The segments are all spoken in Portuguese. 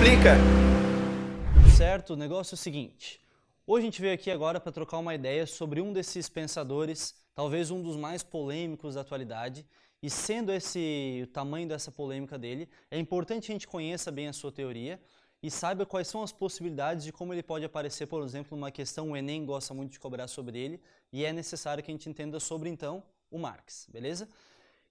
explica. Certo, o negócio é o seguinte. Hoje a gente veio aqui agora para trocar uma ideia sobre um desses pensadores, talvez um dos mais polêmicos da atualidade, e sendo esse o tamanho dessa polêmica dele, é importante a gente conheça bem a sua teoria e saiba quais são as possibilidades de como ele pode aparecer, por exemplo, numa questão, o Enem gosta muito de cobrar sobre ele, e é necessário que a gente entenda sobre, então, o Marx, beleza?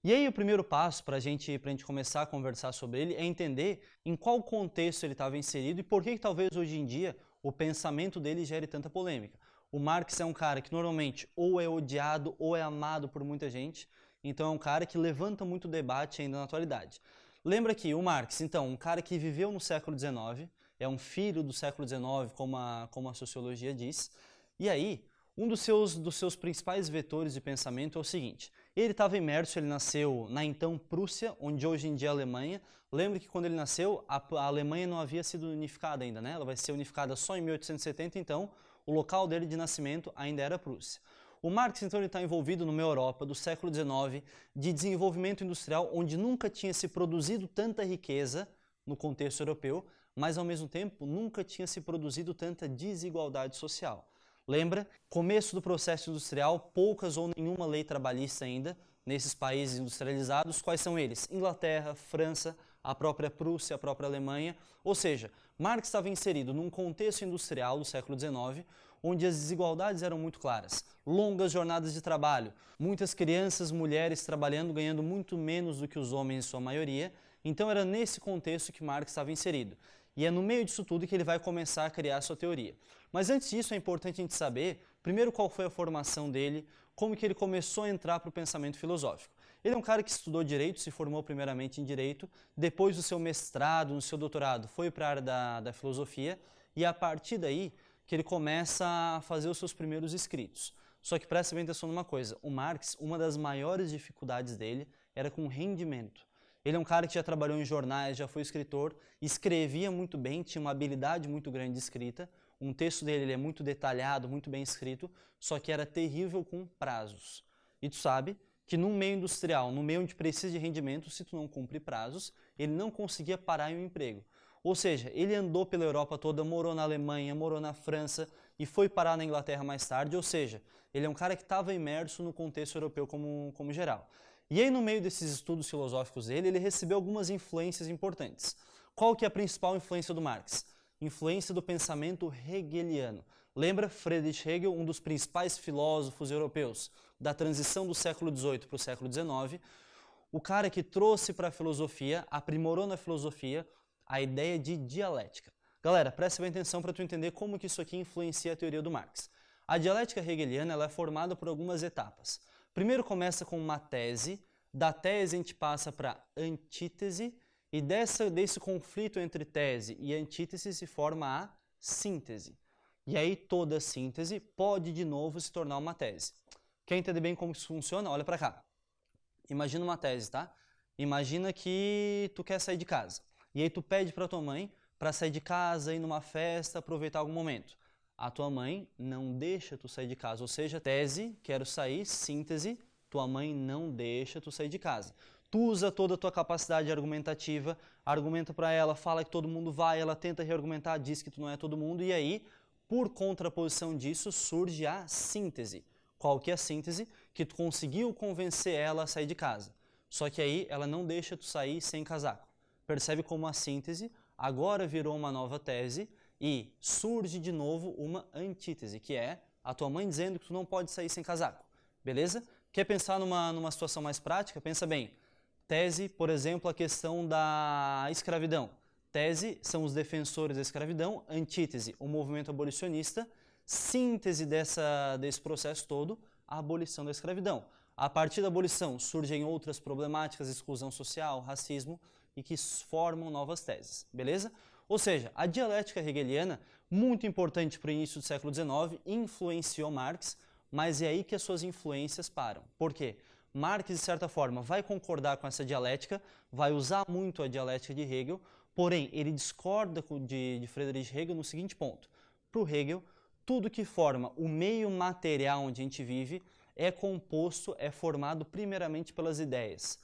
E aí o primeiro passo para gente, a gente começar a conversar sobre ele é entender em qual contexto ele estava inserido e por que, que talvez hoje em dia o pensamento dele gere tanta polêmica. O Marx é um cara que normalmente ou é odiado ou é amado por muita gente, então é um cara que levanta muito debate ainda na atualidade. Lembra que o Marx, então, um cara que viveu no século XIX, é um filho do século XIX, como a, como a sociologia diz, e aí um dos seus, dos seus principais vetores de pensamento é o seguinte, ele estava imerso, ele nasceu na então Prússia, onde hoje em dia é a Alemanha. Lembra que quando ele nasceu, a, a Alemanha não havia sido unificada ainda, né? Ela vai ser unificada só em 1870, então o local dele de nascimento ainda era Prússia. O Marx, então, está envolvido numa Europa do século XIX de desenvolvimento industrial, onde nunca tinha se produzido tanta riqueza no contexto europeu, mas, ao mesmo tempo, nunca tinha se produzido tanta desigualdade social. Lembra? Começo do processo industrial, poucas ou nenhuma lei trabalhista ainda nesses países industrializados. Quais são eles? Inglaterra, França, a própria Prússia, a própria Alemanha. Ou seja, Marx estava inserido num contexto industrial do século XIX, onde as desigualdades eram muito claras. Longas jornadas de trabalho, muitas crianças, mulheres trabalhando, ganhando muito menos do que os homens em sua maioria. Então era nesse contexto que Marx estava inserido. E é no meio disso tudo que ele vai começar a criar a sua teoria. Mas antes disso é importante a gente saber, primeiro, qual foi a formação dele, como que ele começou a entrar para o pensamento filosófico. Ele é um cara que estudou Direito, se formou primeiramente em Direito, depois do seu mestrado, no seu doutorado, foi para a área da, da filosofia, e a partir daí que ele começa a fazer os seus primeiros escritos. Só que presta bem atenção numa coisa, o Marx, uma das maiores dificuldades dele era com rendimento. Ele é um cara que já trabalhou em jornais, já foi escritor, escrevia muito bem, tinha uma habilidade muito grande de escrita, um texto dele ele é muito detalhado, muito bem escrito, só que era terrível com prazos. E tu sabe que num meio industrial, no meio onde precisa de rendimento, se tu não cumpre prazos, ele não conseguia parar em um emprego. Ou seja, ele andou pela Europa toda, morou na Alemanha, morou na França e foi parar na Inglaterra mais tarde. Ou seja, ele é um cara que estava imerso no contexto europeu como, como geral. E aí, no meio desses estudos filosóficos dele, ele recebeu algumas influências importantes. Qual que é a principal influência do Marx? influência do pensamento hegeliano. Lembra Friedrich Hegel, um dos principais filósofos europeus da transição do século XVIII para o século XIX, o cara que trouxe para a filosofia, aprimorou na filosofia a ideia de dialética. Galera, preste bem atenção para tu entender como que isso aqui influencia a teoria do Marx. A dialética hegeliana ela é formada por algumas etapas. Primeiro começa com uma tese, da tese a gente passa para antítese, e dessa, desse conflito entre tese e antítese se forma a síntese. E aí toda síntese pode de novo se tornar uma tese. Quer entender bem como isso funciona? Olha para cá. Imagina uma tese, tá? Imagina que tu quer sair de casa. E aí tu pede para tua mãe para sair de casa, ir numa festa, aproveitar algum momento. A tua mãe não deixa tu sair de casa. Ou seja, tese, quero sair, síntese, tua mãe não deixa tu sair de casa. Tu usa toda a tua capacidade argumentativa, argumenta para ela, fala que todo mundo vai, ela tenta reargumentar, diz que tu não é todo mundo, e aí, por contraposição disso, surge a síntese. Qual que é a síntese? Que tu conseguiu convencer ela a sair de casa. Só que aí ela não deixa tu sair sem casaco. Percebe como a síntese agora virou uma nova tese e surge de novo uma antítese, que é a tua mãe dizendo que tu não pode sair sem casaco. Beleza? Quer pensar numa, numa situação mais prática? Pensa bem. Tese, por exemplo, a questão da escravidão. Tese são os defensores da escravidão, antítese, o movimento abolicionista, síntese dessa, desse processo todo, a abolição da escravidão. A partir da abolição surgem outras problemáticas, exclusão social, racismo, e que formam novas teses, beleza? Ou seja, a dialética hegeliana, muito importante para o início do século XIX, influenciou Marx, mas é aí que as suas influências param. Por quê? Marx, de certa forma, vai concordar com essa dialética, vai usar muito a dialética de Hegel, porém, ele discorda de, de Friedrich Hegel no seguinte ponto. Para o Hegel, tudo que forma o meio material onde a gente vive é composto, é formado primeiramente pelas ideias.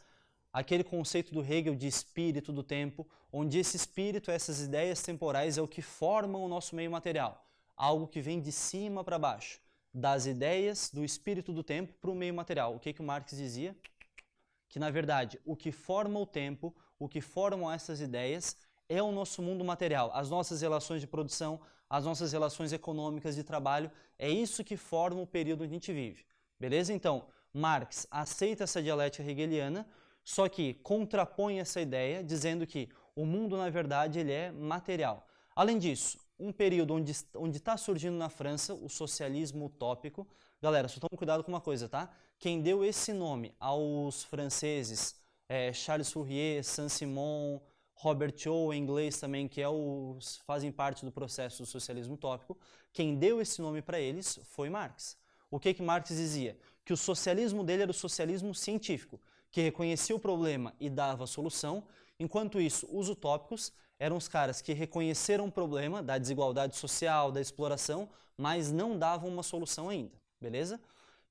Aquele conceito do Hegel de espírito do tempo, onde esse espírito, essas ideias temporais é o que formam o nosso meio material, algo que vem de cima para baixo, das ideias do espírito do tempo para o meio material. O que, que o Marx dizia? Que, na verdade, o que forma o tempo, o que formam essas ideias, é o nosso mundo material, as nossas relações de produção, as nossas relações econômicas de trabalho, é isso que forma o período onde a gente vive. Beleza? Então, Marx aceita essa dialética hegeliana, só que contrapõe essa ideia dizendo que o mundo, na verdade, ele é material. Além disso, um período onde está surgindo na França o socialismo utópico. Galera, só tome cuidado com uma coisa, tá? Quem deu esse nome aos franceses, é, Charles Fourier, Saint-Simon, Robert Owen, em inglês também, que é os, fazem parte do processo do socialismo utópico, quem deu esse nome para eles foi Marx. O que, que Marx dizia? Que o socialismo dele era o socialismo científico, que reconhecia o problema e dava solução, enquanto isso, os utópicos eram os caras que reconheceram o problema da desigualdade social, da exploração, mas não davam uma solução ainda, beleza?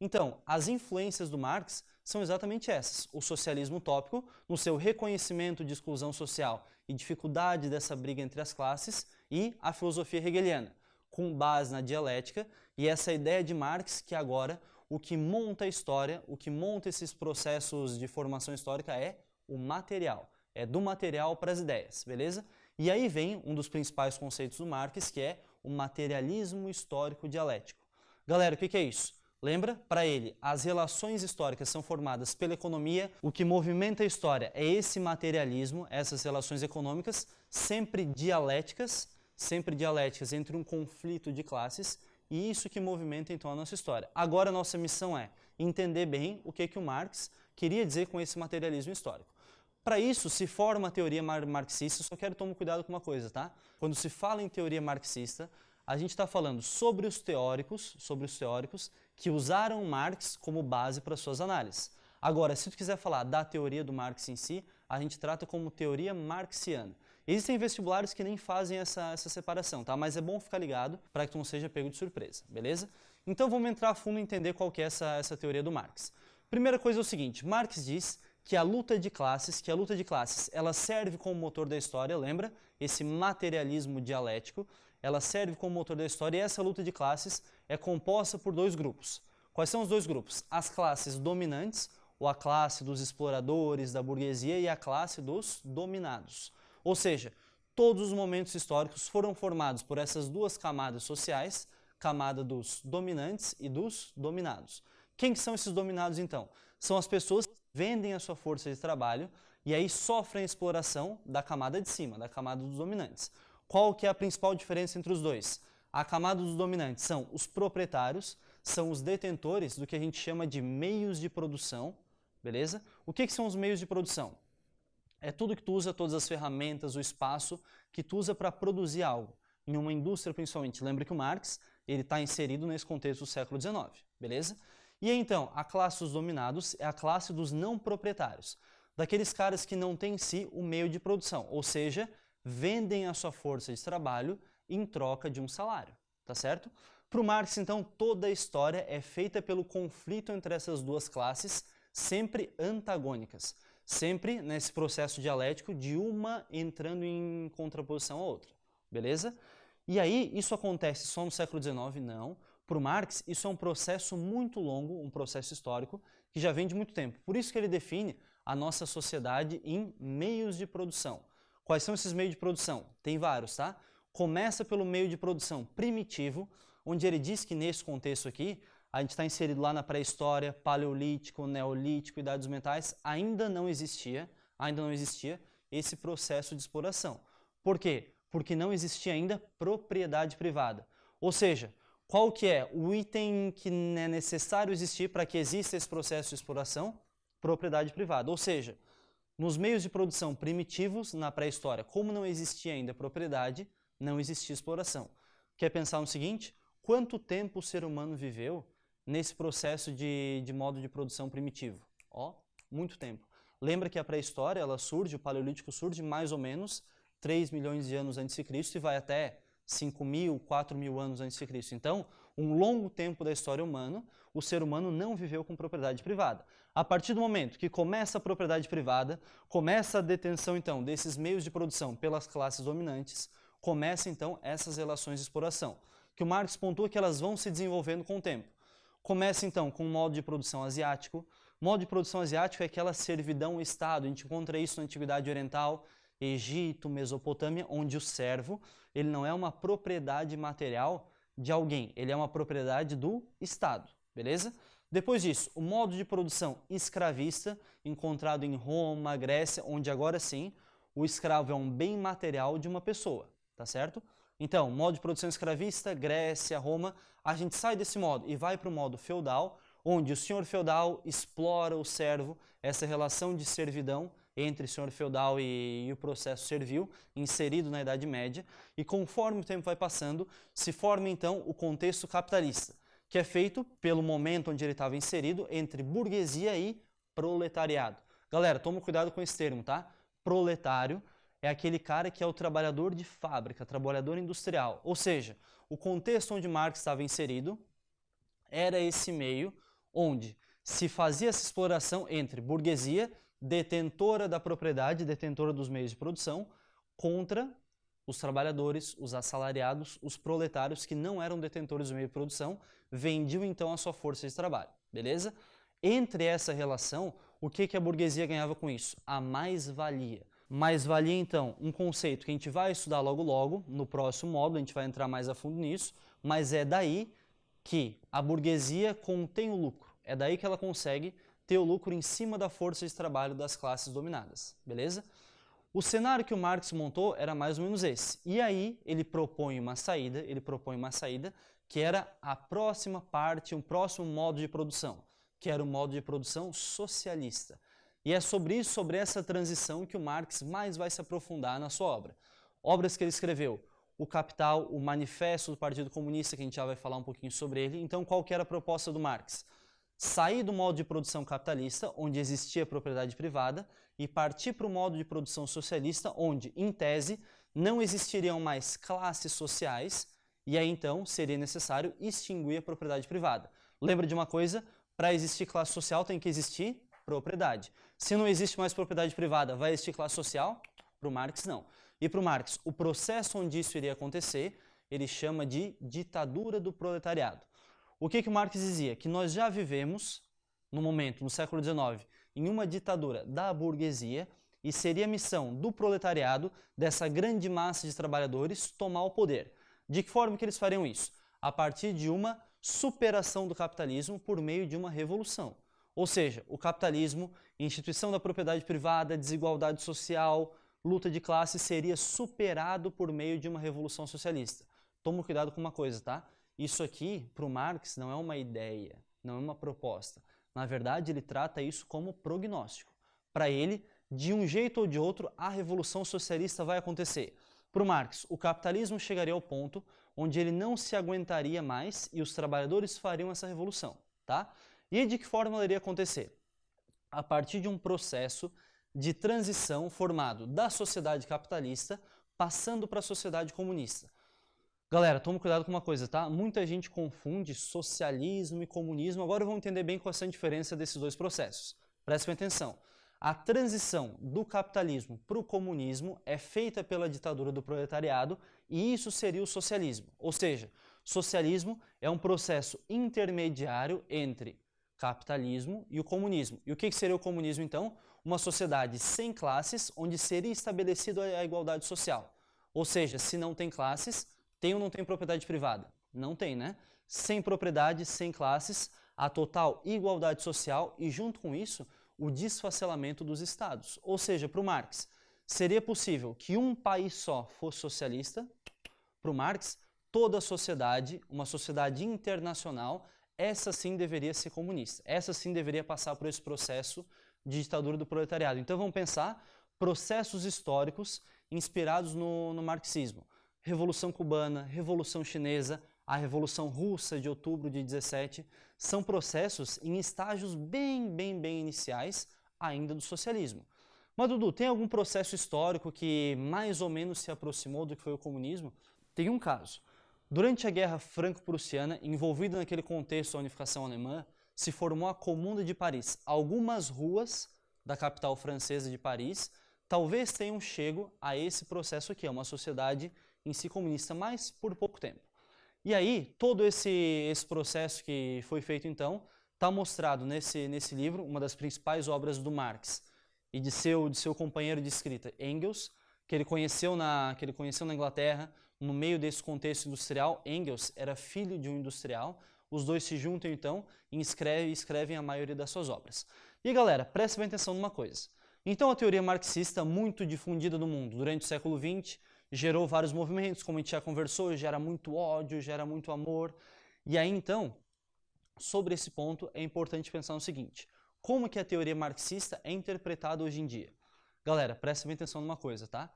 Então, as influências do Marx são exatamente essas. O socialismo utópico, no seu reconhecimento de exclusão social e dificuldade dessa briga entre as classes, e a filosofia hegeliana, com base na dialética e essa ideia de Marx que agora o que monta a história, o que monta esses processos de formação histórica é o material. É do material para as ideias, beleza? E aí vem um dos principais conceitos do Marx, que é o materialismo histórico dialético. Galera, o que, é isso? Lembra? Para ele, as relações históricas são formadas pela economia, o que movimenta a história é esse materialismo, essas relações econômicas, sempre dialéticas, sempre dialéticas entre um conflito de classes, e isso que movimenta então a nossa história. Agora a nossa missão é entender bem o que, que o Marx queria dizer com esse materialismo histórico. Para isso se forma a teoria marxista, só quero tomar cuidado com uma coisa, tá? Quando se fala em teoria marxista, a gente está falando sobre os teóricos, sobre os teóricos que usaram Marx como base para suas análises. Agora, se tu quiser falar da teoria do Marx em si, a gente trata como teoria marxiana. Existem vestibulares que nem fazem essa, essa separação, tá? Mas é bom ficar ligado para que tu não seja pego de surpresa, beleza? Então vamos entrar a fundo e entender qual que é essa, essa teoria do Marx. Primeira coisa é o seguinte, Marx diz que a luta de classes, que a luta de classes, ela serve como motor da história, lembra? Esse materialismo dialético, ela serve como motor da história e essa luta de classes é composta por dois grupos. Quais são os dois grupos? As classes dominantes, ou a classe dos exploradores, da burguesia, e a classe dos dominados. Ou seja, todos os momentos históricos foram formados por essas duas camadas sociais, camada dos dominantes e dos dominados. Quem que são esses dominados então? São as pessoas que vendem a sua força de trabalho e aí sofrem a exploração da camada de cima, da camada dos dominantes. Qual que é a principal diferença entre os dois? A camada dos dominantes são os proprietários, são os detentores do que a gente chama de meios de produção, beleza? O que, que são os meios de produção? É tudo que tu usa, todas as ferramentas, o espaço que tu usa para produzir algo. Em uma indústria, principalmente. Lembra que o Marx ele está inserido nesse contexto do século XIX, beleza? E então, a classe dos dominados é a classe dos não proprietários, daqueles caras que não têm em si o meio de produção, ou seja, vendem a sua força de trabalho em troca de um salário, tá certo? Para o Marx, então, toda a história é feita pelo conflito entre essas duas classes, sempre antagônicas, sempre nesse processo dialético de uma entrando em contraposição à outra, beleza? E aí, isso acontece só no século XIX? Não. Para Marx, isso é um processo muito longo, um processo histórico, que já vem de muito tempo. Por isso que ele define a nossa sociedade em meios de produção. Quais são esses meios de produção? Tem vários, tá? Começa pelo meio de produção primitivo, onde ele diz que nesse contexto aqui, a gente está inserido lá na pré-história, paleolítico, neolítico, idades mentais, ainda não existia, ainda não existia esse processo de exploração. Por quê? Porque não existia ainda propriedade privada. Ou seja, qual que é o item que é necessário existir para que exista esse processo de exploração? Propriedade privada. Ou seja, nos meios de produção primitivos, na pré-história, como não existia ainda propriedade, não existia exploração. Quer pensar no seguinte? Quanto tempo o ser humano viveu nesse processo de, de modo de produção primitivo? Ó, muito tempo. Lembra que a pré-história, ela surge, o paleolítico surge mais ou menos 3 milhões de anos antes de Cristo e vai até 5 mil, 4 mil anos antes de Cristo. Então, um longo tempo da história humana, o ser humano não viveu com propriedade privada. A partir do momento que começa a propriedade privada, começa a detenção então desses meios de produção pelas classes dominantes, começa então essas relações de exploração, que o Marx pontua que elas vão se desenvolvendo com o tempo. Começa então com o modo de produção asiático. O modo de produção asiático é aquela servidão-estado, a gente encontra isso na Antiguidade Oriental, Egito, Mesopotâmia, onde o servo ele não é uma propriedade material de alguém, ele é uma propriedade do Estado, beleza? Depois disso, o modo de produção escravista, encontrado em Roma, Grécia, onde agora sim o escravo é um bem material de uma pessoa, tá certo? Então, modo de produção escravista, Grécia, Roma, a gente sai desse modo e vai para o modo feudal, onde o senhor feudal explora o servo, essa relação de servidão entre o senhor feudal e, e, o processo servil, inserido na Idade Média, e conforme o tempo vai passando, se forma então o contexto capitalista, que é feito pelo momento onde ele estava inserido entre burguesia e proletariado. Galera, toma cuidado com esse termo, tá? Proletário é aquele cara que é o trabalhador de fábrica, trabalhador industrial. Ou seja, o contexto onde Marx estava inserido era esse meio onde se fazia essa exploração entre burguesia, detentora da propriedade, detentora dos meios de produção, contra os trabalhadores, os assalariados, os proletários que não eram detentores do meio de produção, vendiam então a sua força de trabalho, beleza? Entre essa relação, o que, que a burguesia ganhava com isso? A mais-valia. Mais-valia, então, um conceito que a gente vai estudar logo logo, no próximo módulo, a gente vai entrar mais a fundo nisso, mas é daí que a burguesia contém o lucro. É daí que ela consegue ter o lucro em cima da força de trabalho das classes dominadas, beleza? O cenário que o Marx montou era mais ou menos esse. E aí ele propõe uma saída, ele propõe uma saída que era a próxima parte, um próximo modo de produção, que era o modo de produção socialista. E é sobre isso, sobre essa transição que o Marx mais vai se aprofundar na sua obra. Obras que ele escreveu, o Capital, o Manifesto do Partido Comunista, que a gente já vai falar um pouquinho sobre ele. Então, qual que era a proposta do Marx? sair do modo de produção capitalista, onde existia propriedade privada, e partir para o modo de produção socialista, onde, em tese, não existiriam mais classes sociais, e aí então seria necessário extinguir a propriedade privada. Lembra de uma coisa? Para existir classe social tem que existir propriedade. Se não existe mais propriedade privada, vai existir classe social? Para o Marx, não. E para o Marx, o processo onde isso iria acontecer, ele chama de ditadura do proletariado. O que, que Marx dizia? Que nós já vivemos, no momento, no século XIX, em uma ditadura da burguesia e seria missão do proletariado, dessa grande massa de trabalhadores, tomar o poder. De que forma que eles fariam isso? A partir de uma superação do capitalismo por meio de uma revolução. Ou seja, o capitalismo, instituição da propriedade privada, desigualdade social, luta de classe seria superado por meio de uma revolução socialista. Toma cuidado com uma coisa, tá? Isso aqui, para o Marx, não é uma ideia, não é uma proposta. Na verdade, ele trata isso como prognóstico. Para ele, de um jeito ou de outro, a revolução socialista vai acontecer. Para o Marx, o capitalismo chegaria ao ponto onde ele não se aguentaria mais e os trabalhadores fariam essa revolução. Tá? E de que forma ela iria acontecer? A partir de um processo de transição formado da sociedade capitalista passando para a sociedade comunista. Galera, toma cuidado com uma coisa, tá? Muita gente confunde socialismo e comunismo. Agora vamos entender bem qual é a diferença desses dois processos. Prestem atenção. A transição do capitalismo para o comunismo é feita pela ditadura do proletariado e isso seria o socialismo. Ou seja, socialismo é um processo intermediário entre capitalismo e o comunismo. E o que seria o comunismo, então? Uma sociedade sem classes, onde seria estabelecida a igualdade social. Ou seja, se não tem classes, tem ou não tem propriedade privada? Não tem, né? Sem propriedade, sem classes, a total igualdade social e, junto com isso, o desfacelamento dos estados. Ou seja, para o Marx, seria possível que um país só fosse socialista? Para o Marx, toda a sociedade, uma sociedade internacional, essa sim deveria ser comunista. Essa sim deveria passar por esse processo de ditadura do proletariado. Então vamos pensar processos históricos inspirados no, no marxismo. Revolução Cubana, Revolução Chinesa, a Revolução Russa de outubro de 17, são processos em estágios bem, bem, bem iniciais ainda do socialismo. Mas, Dudu, tem algum processo histórico que mais ou menos se aproximou do que foi o comunismo? Tem um caso. Durante a Guerra Franco-Prussiana, envolvida naquele contexto da unificação alemã, se formou a Comuna de Paris. Algumas ruas da capital francesa de Paris talvez tenham chego a esse processo aqui, é uma sociedade em si comunista, mas por pouco tempo. E aí, todo esse, esse processo que foi feito então, está mostrado nesse, nesse livro, uma das principais obras do Marx e de seu, de seu companheiro de escrita, Engels, que ele, conheceu na, que ele conheceu na Inglaterra, no meio desse contexto industrial. Engels era filho de um industrial, os dois se juntam então e escrevem, escrevem a maioria das suas obras. E galera, preste bem atenção numa coisa. Então a teoria marxista, muito difundida no mundo durante o século XX, gerou vários movimentos, como a gente já conversou, gera muito ódio, gera muito amor. E aí então, sobre esse ponto, é importante pensar no seguinte, como que a teoria marxista é interpretada hoje em dia? Galera, presta bem atenção numa coisa, tá?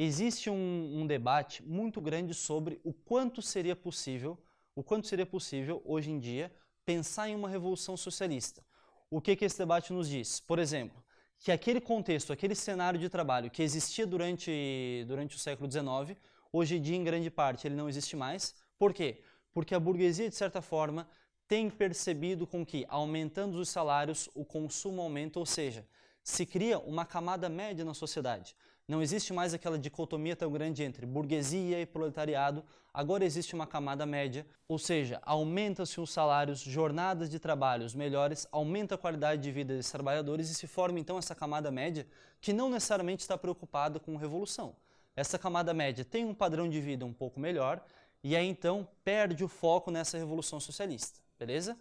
Existe um, um debate muito grande sobre o quanto seria possível, o quanto seria possível hoje em dia pensar em uma revolução socialista. O que, que esse debate nos diz? Por exemplo, que aquele contexto, aquele cenário de trabalho que existia durante, durante o século XIX, hoje em dia, em grande parte, ele não existe mais. Por quê? Porque a burguesia, de certa forma, tem percebido com que, aumentando os salários, o consumo aumenta, ou seja, se cria uma camada média na sociedade. Não existe mais aquela dicotomia tão grande entre burguesia e proletariado, agora existe uma camada média, ou seja, aumenta-se os salários, jornadas de trabalhos melhores, aumenta a qualidade de vida dos trabalhadores e se forma então essa camada média que não necessariamente está preocupada com revolução. Essa camada média tem um padrão de vida um pouco melhor e aí então perde o foco nessa revolução socialista, beleza?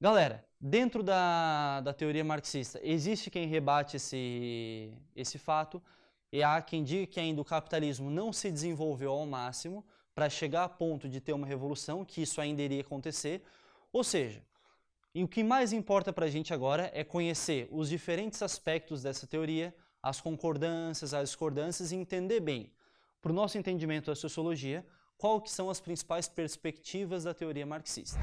Galera, dentro da, da teoria marxista, existe quem rebate esse, esse fato, e há quem diga que ainda o capitalismo não se desenvolveu ao máximo para chegar a ponto de ter uma revolução, que isso ainda iria acontecer. Ou seja, e o que mais importa para a gente agora é conhecer os diferentes aspectos dessa teoria, as concordâncias, as discordâncias e entender bem, para o nosso entendimento da sociologia, que são as principais perspectivas da teoria marxista.